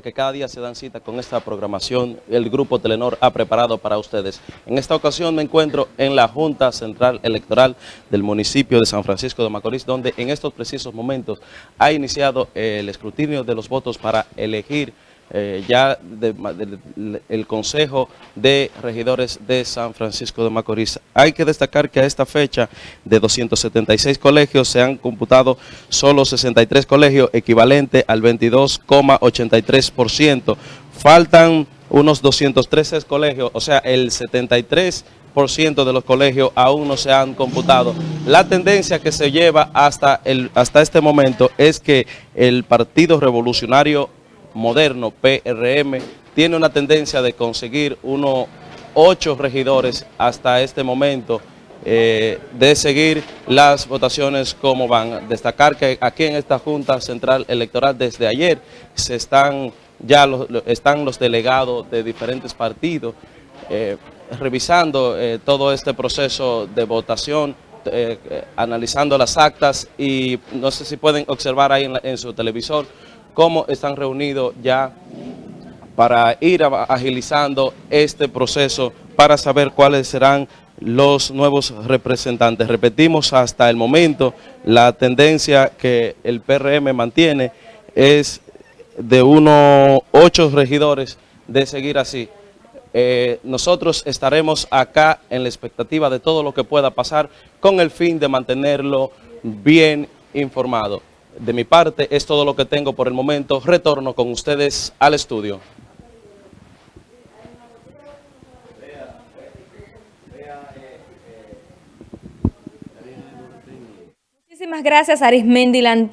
que cada día se dan cita con esta programación, el Grupo Telenor ha preparado para ustedes. En esta ocasión me encuentro en la Junta Central Electoral del municipio de San Francisco de Macorís, donde en estos precisos momentos ha iniciado el escrutinio de los votos para elegir eh, ya el Consejo de Regidores de San Francisco de Macorís. Hay que destacar que a esta fecha de 276 colegios se han computado solo 63 colegios, equivalente al 22,83%. Faltan unos 213 colegios, o sea, el 73% de los colegios aún no se han computado. La tendencia que se lleva hasta, el, hasta este momento es que el Partido Revolucionario moderno, PRM, tiene una tendencia de conseguir unos ocho regidores hasta este momento eh, de seguir las votaciones como van. Destacar que aquí en esta Junta Central Electoral desde ayer se están ya los, están los delegados de diferentes partidos eh, revisando eh, todo este proceso de votación, analizando las actas y no sé si pueden observar ahí en su televisor cómo están reunidos ya para ir agilizando este proceso para saber cuáles serán los nuevos representantes. Repetimos, hasta el momento la tendencia que el PRM mantiene es de unos ocho regidores de seguir así. Eh, nosotros estaremos acá en la expectativa de todo lo que pueda pasar con el fin de mantenerlo bien informado. De mi parte es todo lo que tengo por el momento. Retorno con ustedes al estudio. Muchísimas gracias Arismendi Lanti.